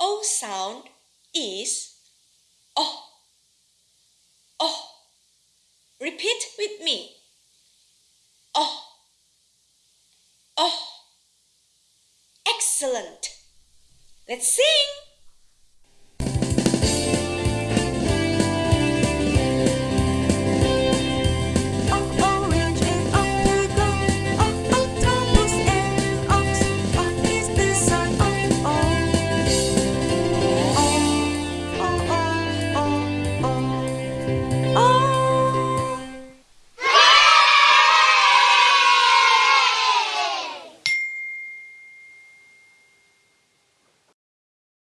O sound is oh. Oh. Repeat with me. Oh. Oh. Excellent. Let's sing.